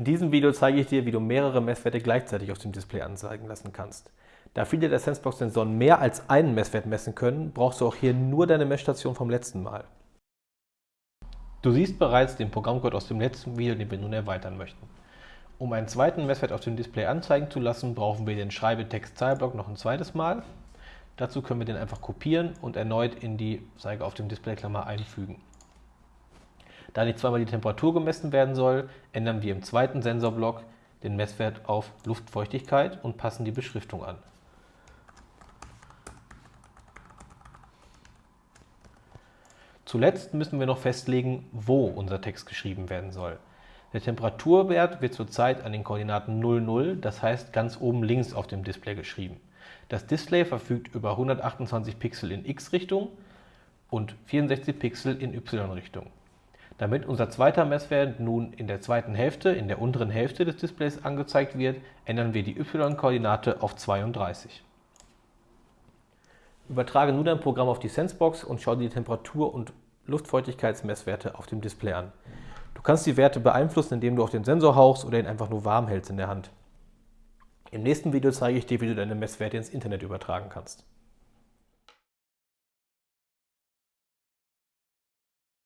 In diesem Video zeige ich dir, wie du mehrere Messwerte gleichzeitig auf dem Display anzeigen lassen kannst. Da viele der Sensebox-Sensoren mehr als einen Messwert messen können, brauchst du auch hier nur deine Messstation vom letzten Mal. Du siehst bereits den Programmcode aus dem letzten Video, den wir nun erweitern möchten. Um einen zweiten Messwert auf dem Display anzeigen zu lassen, brauchen wir den Schreibetext-Zahlblock noch ein zweites Mal. Dazu können wir den einfach kopieren und erneut in die Zeige auf dem Displayklammer einfügen. Da nicht zweimal die Temperatur gemessen werden soll, ändern wir im zweiten Sensorblock den Messwert auf Luftfeuchtigkeit und passen die Beschriftung an. Zuletzt müssen wir noch festlegen, wo unser Text geschrieben werden soll. Der Temperaturwert wird zurzeit an den Koordinaten 00, das heißt ganz oben links auf dem Display geschrieben. Das Display verfügt über 128 Pixel in X-Richtung und 64 Pixel in Y-Richtung. Damit unser zweiter Messwert nun in der zweiten Hälfte, in der unteren Hälfte des Displays angezeigt wird, ändern wir die y-Koordinate auf 32. Übertrage nun dein Programm auf die Sensebox und schau dir die Temperatur- und Luftfeuchtigkeitsmesswerte auf dem Display an. Du kannst die Werte beeinflussen, indem du auf den Sensor hauchst oder ihn einfach nur warm hältst in der Hand. Im nächsten Video zeige ich dir, wie du deine Messwerte ins Internet übertragen kannst.